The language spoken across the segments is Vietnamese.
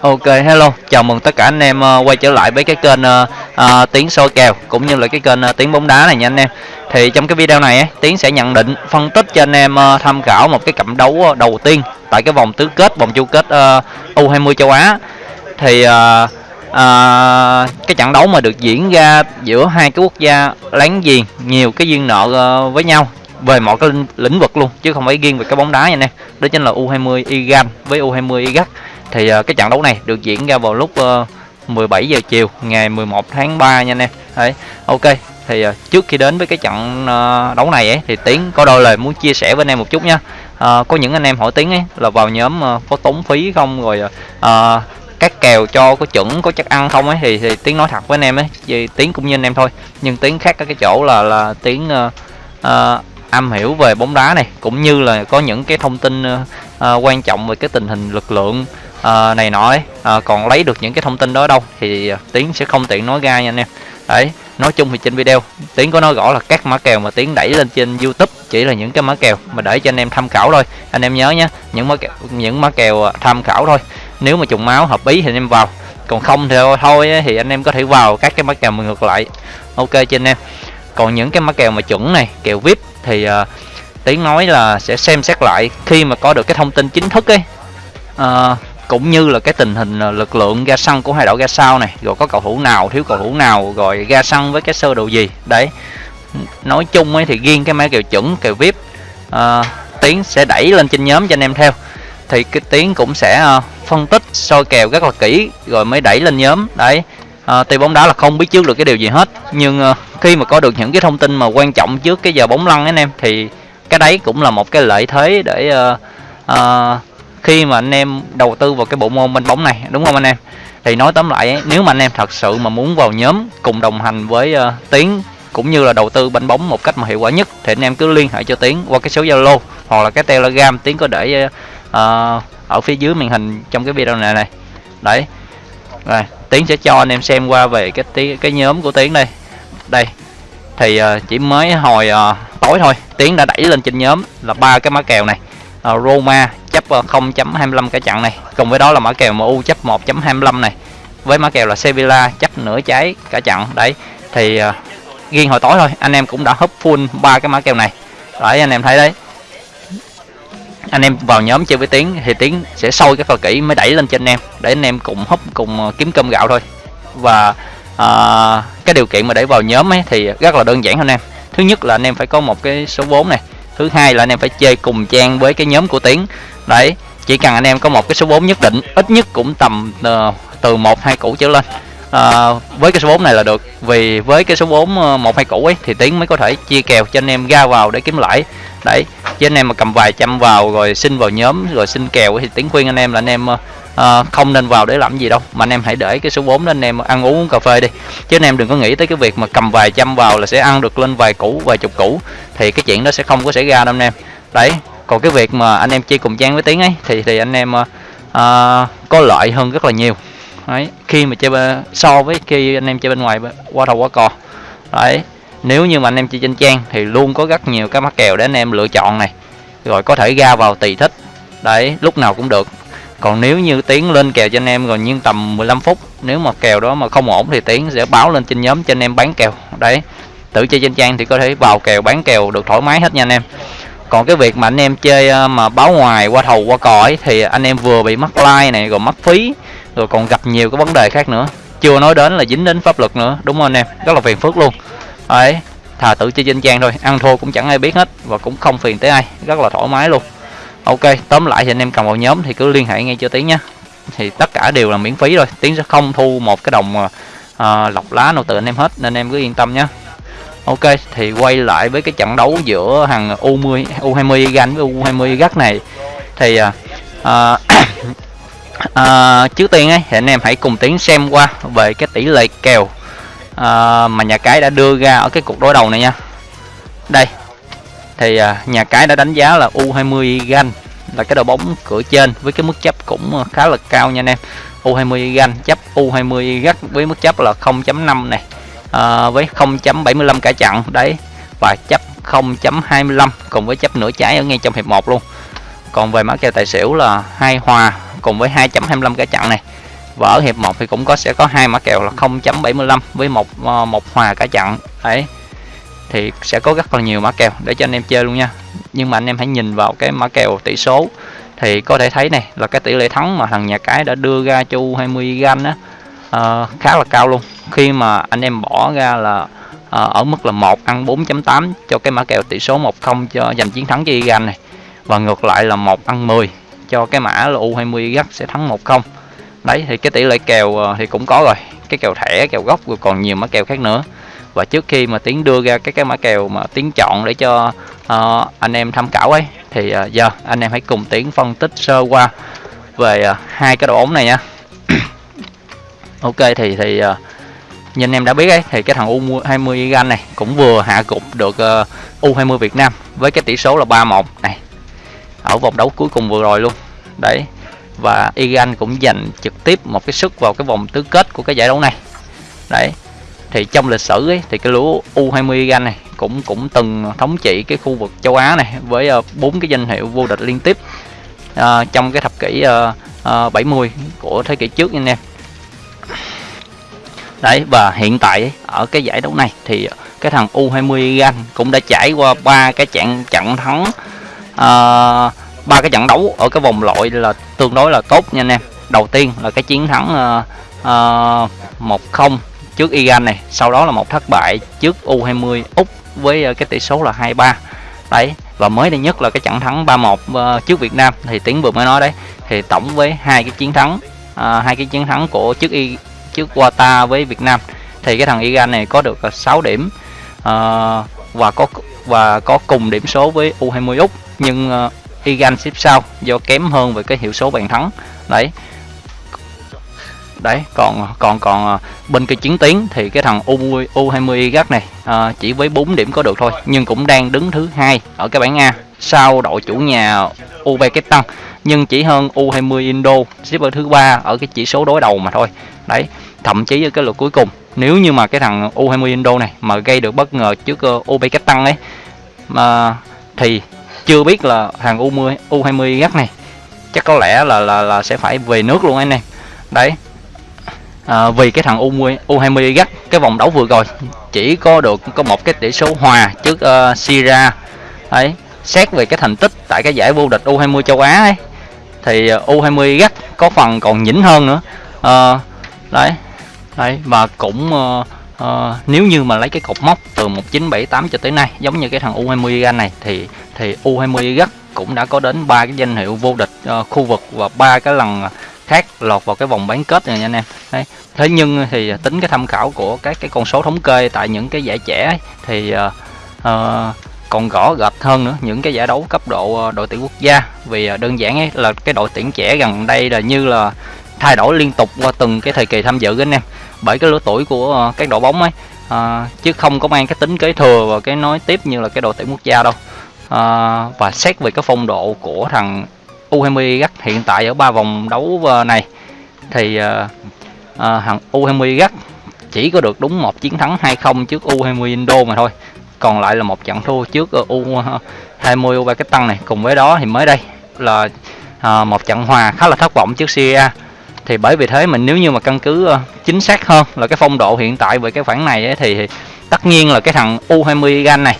Ok hello, chào mừng tất cả anh em uh, quay trở lại với cái kênh ờ, ờ, uh, uh, Tiến soi kèo cũng như là cái kênh uh, Tiến bóng đá này nha anh em. Thì trong cái video này ấy, Tiến sẽ nhận định phân tích cho anh em uh, tham khảo một cái cặp đấu uh, đầu tiên tại cái vòng tứ kết, vòng chung kết uh, U20 châu Á. Thì uh, uh, cái trận đấu mà được diễn ra giữa hai cái quốc gia láng giềng nhiều cái duyên nợ uh, với nhau về mọi cái lĩnh vực luôn chứ không phải riêng về cái bóng đá nha anh em. Đó chính là U20 Iran với U20 Iraq thì uh, cái trận đấu này được diễn ra vào lúc ờ, uh, 17 giờ chiều ngày 11 tháng 3 nha anh em. Đấy ok thì uh, trước khi đến với cái trận uh, đấu này ấy thì tiến có đôi lời muốn chia sẻ với anh em một chút nha. Uh, có những anh em hỏi tiến ấy là vào nhóm uh, có tốn phí không rồi uh, các kèo cho có chuẩn có chắc ăn không ấy thì, thì tiến nói thật với anh em ấy vì tiến cũng như anh em thôi. Nhưng tiến khác cái chỗ là là tiến uh, uh, am hiểu về bóng đá này cũng như là có những cái thông tin uh, uh, quan trọng về cái tình hình lực lượng uh, này nọ ấy uh, còn lấy được những cái thông tin đó đâu thì ờ, tiến sẽ không tiện nói ra nha anh em. Đấy nói chung thì trên video tiến có nói rõ là các mã kèo mà tiến đẩy lên trên youtube chỉ là những cái mã kèo mà để cho anh em tham khảo thôi. Anh em nhớ nhé những mã kèo, những mã kèo ờ, tham khảo thôi. Nếu mà trùng máu hợp ý thì anh em vào còn không thì thôi thì anh em có thể vào các cái mã kèo mà ngược lại. Ok trên em? Còn những cái mã kèo mà chuẩn này kèo vip thì uh, tiến nói là sẽ xem xét lại khi mà có được cái thông tin chính thức ấy. Uh, cũng như là cái tình hình à, lực lượng ga xăng của hai đội ga sao này rồi có cầu thủ nào thiếu cầu thủ nào rồi ga xăng với cái sơ đồ gì. Đấy. Nói chung ấy thì riêng cái mã kèo chuẩn kèo vip uh, tiến sẽ đẩy lên trên nhóm cho anh em theo. Thì cái tiến cũng sẽ uh, phân tích soi kèo rất là kỹ rồi mới đẩy lên nhóm. Đấy. À, tuy bóng đá là không biết trước được cái điều gì hết nhưng uh, khi mà có được những cái thông tin mà quan trọng trước cái giờ bóng lăn anh em thì cái đấy cũng là một cái lợi thế để uh, uh, khi mà anh em đầu tư vào cái bộ môn bên bóng này đúng không anh em? Thì nói tóm lại ấy, nếu mà anh em thật sự mà muốn vào nhóm cùng đồng hành với uh, tiến cũng như là đầu tư bánh bóng một cách mà hiệu quả nhất thì anh em cứ liên hệ cho tiến qua cái số zalo hoặc là cái telegram. Tiến có để uh, ở phía dưới màn hình trong cái video này này. Đấy. Rồi tiến sẽ cho anh em xem qua về cái cái nhóm của tiến đây. Đây. Thì uh, chỉ mới hồi uh, tối thôi tiến đã đẩy lên trên nhóm là ba cái má kèo này uh, Roma chấp ờ, 0.25 cả trận này. Cùng với đó là mã kèo MU chấp 1.25 này. Với mã kèo là Sevilla chấp nửa trái cả trận. Đấy thì uh, riêng hồi tối thôi anh em cũng đã hấp full ba cái mã kèo này. Đấy anh em thấy đấy. Anh em vào nhóm chơi với tiến thì tiến sẽ sôi cái phần kỹ mới đẩy lên trên anh em. Để anh em cùng hấp cùng kiếm cơm gạo thôi. Và uh, cái điều kiện mà để vào nhóm ấy thì rất là đơn giản anh em. Thứ nhất là anh em phải có một cái số vốn này thứ hai là anh em phải chơi cùng trang với cái nhóm của tiến. Đấy chỉ cần anh em có một cái số vốn nhất định ít nhất cũng tầm uh, từ một hai củ trở lên. Uh, với cái số vốn này là được vì với cái số vốn ờ, một hai củ ấy thì tiến mới có thể chia kèo cho anh em ra vào để kiếm lãi. Đấy chứ anh em mà cầm vài trăm vào rồi xin vào nhóm rồi xin kèo thì tiến khuyên anh em là anh em uh, không nên vào để làm gì đâu. Mà anh em hãy để cái số vốn đó anh em ăn uống cà phê đi. Chứ anh em đừng có nghĩ tới cái việc mà cầm vài trăm vào là sẽ ăn được lên vài củ vài chục củ. Thì cái chuyện đó sẽ không có xảy ra đâu anh em. Đấy còn cái việc mà anh em chơi cùng trang với tiếng ấy thì thì anh em uh, có lợi hơn rất là nhiều. Đấy khi mà chơi so với khi anh em chơi bên ngoài qua đầu qua cò đấy nếu như mà anh em chơi trên trang thì luôn có rất nhiều các mắc kèo để anh em lựa chọn này. Rồi có thể ra vào tùy thích. Đấy lúc nào cũng được còn nếu như tiến lên kèo cho anh em rồi nhưng tầm 15 phút, nếu mà kèo đó mà không ổn thì tiến sẽ báo lên trên nhóm cho anh em bán kèo. Đấy, tự chơi trên trang thì có thể vào kèo, bán kèo được thoải mái hết nha anh em. Còn cái việc mà anh em chơi ờ, mà báo ngoài, qua thầu, qua cõi thì anh em vừa bị mất like này, rồi mất phí, rồi còn gặp nhiều cái vấn đề khác nữa. Chưa nói đến là dính đến pháp luật nữa, đúng không anh em? Rất là phiền phức luôn. Đấy, thà tự chơi trên trang thôi, ăn thua cũng chẳng ai biết hết và cũng không phiền tới ai, rất là thoải mái luôn ok tóm lại thì anh em cầm vào nhóm thì cứ liên hệ ngay cho tiến nhé. Thì tất cả đều là miễn phí rồi. Tiến sẽ không thu một cái đồng uh, lọc lá nào từ anh em hết nên em cứ yên tâm nhé. Ok thì quay lại với cái trận đấu giữa hàng U10 U20 ganh với U20 gắt này. Thì uh, uh, uh, trước tiên ấy thì anh em hãy cùng tiến xem qua về cái tỷ lệ kèo uh, mà nhà cái đã đưa ra ở cái cuộc đối đầu này nha. Đây thì à, nhà cái đã đánh giá là U20 gan là cái đội bóng cửa trên với cái mức chấp cũng khá là cao nha anh em. U20 gan chấp U20 gắt với mức chấp là 0.5 này à, với 0.75 cả chặn đấy và chấp 0.25 cùng với chấp nửa trái ở ngay trong hiệp 1 luôn. Còn về mã kèo tài xỉu là hai hòa cùng với 2.25 cả chặn này. Và ở hiệp 1 thì cũng có sẽ có hai mã kèo là 0.75 với một à, một hòa cả chặn đấy thì sẽ có rất là nhiều mã kèo để cho anh em chơi luôn nha. Nhưng mà anh em hãy nhìn vào cái mã kèo tỷ số thì có thể thấy này là cái tỷ lệ thắng mà thằng nhà cái đã đưa ra cho U20 gan á uh, khá là cao luôn. Khi mà anh em bỏ ra là uh, ở mức là 1 ăn 4.8 cho cái mã kèo tỷ số 1-0 cho giành chiến thắng cho Iran này. Và ngược lại là 1 ăn 10 cho cái mã là U20 gắt sẽ thắng 1-0 đấy thì cái tỷ lệ kèo uh, thì cũng có rồi. Cái kèo thẻ kèo gốc rồi còn nhiều mã kèo khác nữa và trước khi mà tiến đưa ra cái cái mã kèo mà tiến chọn để cho uh, anh em tham khảo ấy thì uh, giờ anh em hãy cùng tiến phân tích sơ qua về uh, hai cái đội bóng này nha. Ok thì thì uh, như anh em đã biết ấy thì cái thằng U20 Iran này cũng vừa hạ gục được uh, U20 Việt Nam với cái tỷ số là 3-1 này. Ở vòng đấu cuối cùng vừa rồi luôn. Đấy. Và Iran cũng giành trực tiếp một cái sức vào cái vòng tứ kết của cái giải đấu này. Đấy thì trong lịch sử ấy, thì cái lũ U20 gan này cũng cũng từng thống trị cái khu vực châu Á này với ờ, bốn uh, cái danh hiệu vô địch liên tiếp uh, trong cái thập kỷ uh, uh, 70 của thế kỷ trước nha anh em. Đấy và hiện tại ở cái giải đấu này thì cái thằng U20 gan cũng đã trải qua ba cái trận trận thắng ờ, ba uh, cái trận đấu ở cái vòng loại là tương đối là tốt nha anh em. Đầu tiên là cái chiến thắng uh, uh, 1-0 trước Iran này sau đó là một thất bại trước U20 Úc với ờ, cái tỷ số là 2-3 đấy và mới đây nhất là cái trận thắng 3-1 ờ, trước Việt Nam. Thì Tiến vừa mới nói đấy thì tổng với hai cái chiến thắng uh, hai cái chiến thắng của trước y trước Qatar với Việt Nam thì cái thằng Iran này có được 6 điểm à, và có và có cùng điểm số với U20 Úc. Nhưng uh, Iran xếp sau do kém hơn về cái hiệu số bàn thắng. Đấy đấy còn còn còn ờ, bên cái chiến tiến thì cái thằng U U20 gắt này à, chỉ với 4 điểm có được thôi nhưng cũng đang đứng thứ hai ở cái bảng A sau đội chủ nhà Uzbekistan nhưng chỉ hơn U20 Indo xếp ở thứ ba ở cái chỉ số đối đầu mà thôi. Đấy thậm chí ở cái lượt cuối cùng nếu như mà cái thằng U20 Indo này mà gây được bất ngờ trước uh, Uzbekistan ấy mà thì chưa biết là thằng U20 U20 gắt này chắc có lẽ là là là sẽ phải về nước luôn anh em. Đấy à, vì cái thằng U U20 gắt cái vòng đấu vừa rồi chỉ có được có một cái tỷ số hòa trước uh, Syria. Ấy xét về cái thành tích tại cái giải vô địch U20 châu Á ấy thì ờ, uh, U20 gắt có phần còn nhỉnh hơn nữa. À, đấy đấy và cũng uh, uh, nếu như mà lấy cái cột mốc từ 1978 cho tới nay giống như cái thằng U20 gan này thì thì U20 gắt cũng đã có đến ba cái danh hiệu vô địch uh, khu vực và ba cái lần khác lọt vào cái vòng bán kết này nha anh em. Đấy. thế nhưng thì tính cái tham khảo của các cái con số thống kê tại những cái giải trẻ ấy, thì uh, uh, còn gõ gạch hơn nữa những cái giải đấu cấp độ ờ, đội tuyển quốc gia. Vì đơn giản ấy là cái đội tuyển trẻ gần đây là như là thay đổi liên tục qua từng cái thời kỳ tham dự anh em. Bởi cái lứa tuổi của các đội bóng ấy à, chứ không có mang cái tính kế thừa và cái nói tiếp như là cái đội tuyển quốc gia đâu. À, và xét về cái phong độ của thằng U20 gắt hiện tại ở ba vòng đấu này. Thì uh, uh, thằng U20 gắt chỉ có được đúng một chiến thắng 2-0 trước U20 Indo mà thôi. Còn lại là một trận thua trước U20 Uzbekistan này. Cùng với đó thì mới đây là uh, một trận hòa khá là thất vọng trước Syria thì bởi vì thế mình nếu như mà căn cứ uh, chính xác hơn là cái phong độ hiện tại về cái khoản này ấy, thì, thì tất nhiên là cái thằng U20 Gan này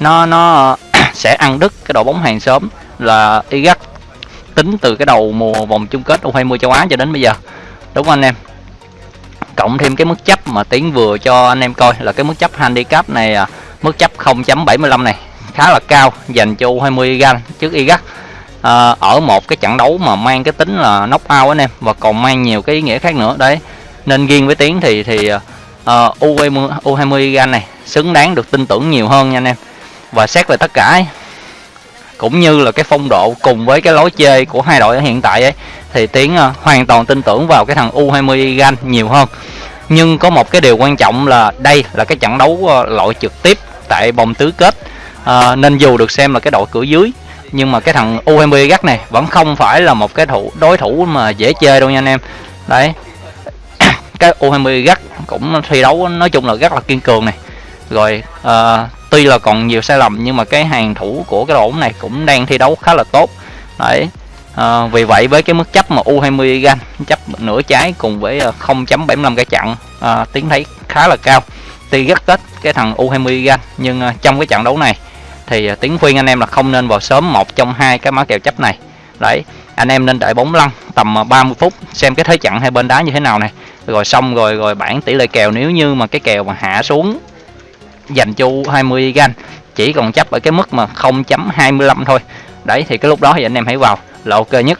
nó nó uh, sẽ ăn đứt cái đội bóng hàng sớm là Iraq tính từ cái đầu mùa vòng chung kết U20 châu Á cho đến bây giờ. Đúng không anh em? Cộng thêm cái mức chấp mà tiến vừa cho anh em coi là cái mức chấp handicap này à, mức chấp 0.75 này khá là cao dành cho U20 gan trước Iraq. À, ở một cái trận đấu mà mang cái tính là knock out anh em và còn mang nhiều cái ý nghĩa khác nữa. Đấy nên riêng với tiến thì thì uh, U20 U20 gan này xứng đáng được tin tưởng nhiều hơn nha anh em. Và xét về tất cả ấy, cũng như là cái phong độ cùng với cái lối chơi của hai đội hiện tại ấy thì tiến à, hoàn toàn tin tưởng vào cái thằng U20 Gan nhiều hơn. Nhưng có một cái điều quan trọng là đây là cái trận đấu à, loại trực tiếp tại vòng tứ kết. À, nên dù được xem là cái đội cửa dưới nhưng mà cái thằng U20 Gắt này vẫn không phải là một cái thủ đối thủ mà dễ chơi đâu nha anh em. Đấy. Cái U20 Gắt cũng thi đấu nói chung là rất là kiên cường này. Rồi uh, tuy là còn nhiều sai lầm nhưng mà cái hàng thủ của cái đội bóng này cũng đang thi đấu khá là tốt. Đấy à, vì vậy với cái mức chấp mà U20 gan chấp nửa trái cùng với ờ, 0.75 cái chặn ờ, à, tiến thấy khá là cao. Tuy rất ít cái thằng U20 gan nhưng à, trong cái trận đấu này thì à, tiến khuyên anh em là không nên vào sớm một trong hai cái mã kèo chấp này. Đấy anh em nên đợi bóng lăn tầm 30 phút xem cái thế trận hai bên đá như thế nào này. Rồi xong rồi rồi bản tỷ lệ kèo nếu như mà cái kèo mà hạ xuống dành chu 20 gan. Chỉ còn chấp ở cái mức mà 0.25 thôi. Đấy, thì cái lúc đó thì anh em hãy vào, là ok nhất.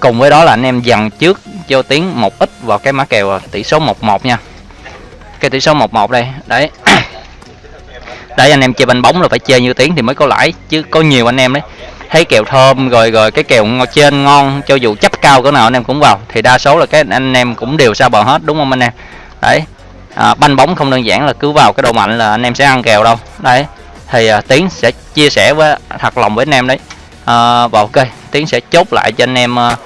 Cùng với đó là anh em dần trước cho tiếng một ít vào cái mã kèo à, tỷ số 11 nha. Cái tỷ số 11 đây, đấy. Đấy, anh em chơi banh bóng là phải chơi như tiếng thì mới có lãi, chứ có nhiều anh em đấy. Thấy kèo thơm, rồi rồi cái kèo trên ngon, cho dù chấp cao cỡ nào anh em cũng vào. Thì đa số là cái anh em cũng đều sao bờ hết, đúng không anh em? Đấy à, banh bóng không đơn giản là cứ vào cái độ mạnh là anh em sẽ ăn kèo đâu. Đấy thì à, tiến sẽ chia sẻ với thật lòng với anh em đấy. À, và ok tiến sẽ chốt lại cho anh em à,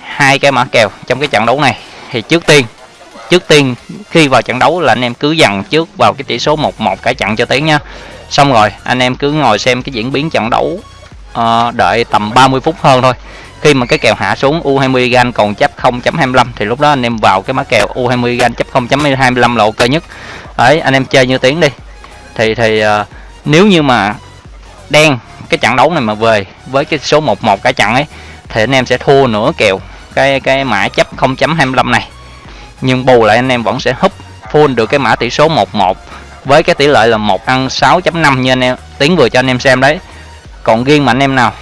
hai cái mã kèo trong cái trận đấu này. Thì trước tiên trước tiên khi vào trận đấu là anh em cứ dằn trước vào cái tỷ số 1-1 cả trận cho tiến nha. Xong rồi anh em cứ ngồi xem cái diễn biến trận đấu à, đợi tầm 30 phút hơn thôi khi mà cái kèo hạ xuống U20 gan còn chấp 0.25 thì lúc đó anh em vào cái mã kèo U20 gan chấp 0.25 là ok nhất. Đấy anh em chơi như tiếng đi. Thì thì uh, nếu như mà đen cái trận đấu này mà về với cái số 11 cả trận ấy thì anh em sẽ thua nửa kèo cái cái mã chấp 0.25 này. Nhưng bù lại anh em vẫn sẽ húp full được cái mã tỷ số 11 với cái tỷ lệ là 1 ăn 6.5 như anh em tiếng vừa cho anh em xem đấy. Còn riêng mà anh em nào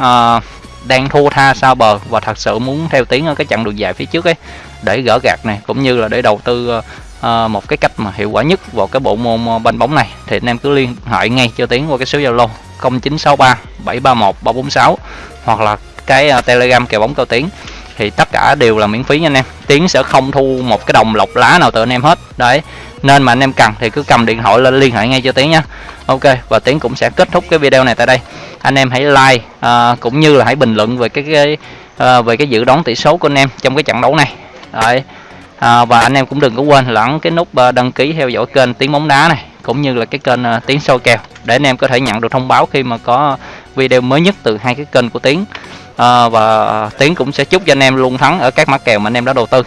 uh, đang thua tha sao bờ và thật sự muốn theo tiến ở cái chặng đường dài phía trước ấy để gỡ gạt này cũng như là để đầu tư uh, một cái cách mà hiệu quả nhất vào cái bộ môn ờ, banh bóng này. Thì anh em cứ liên hệ ngay cho tiến qua cái số zalo 0963 731 346 hoặc là cái uh, telegram kèo bóng cao tiến. Thì tất cả đều là miễn phí nha anh em. Tiến sẽ không thu một cái đồng lọc lá nào từ anh em hết. Đấy nên mà anh em cần thì cứ cầm điện thoại lên liên hệ ngay cho tiến nha ok và tiến cũng sẽ kết thúc cái video này tại đây. Anh em hãy like à, cũng như là hãy bình luận về cái, cái à, về cái dự đoán tỷ số của anh em trong cái trận đấu này. Đấy. À, và anh em cũng đừng có quên lẫn cái nút à, đăng ký theo dõi kênh tiếng bóng đá này cũng như là cái kênh à, uh, tiếng soi kèo để anh em có thể nhận được thông báo khi mà có video mới nhất từ hai cái kênh của tiếng à, và tiến cũng sẽ chúc cho anh em luôn thắng ở các mã kèo mà anh em đã đầu tư.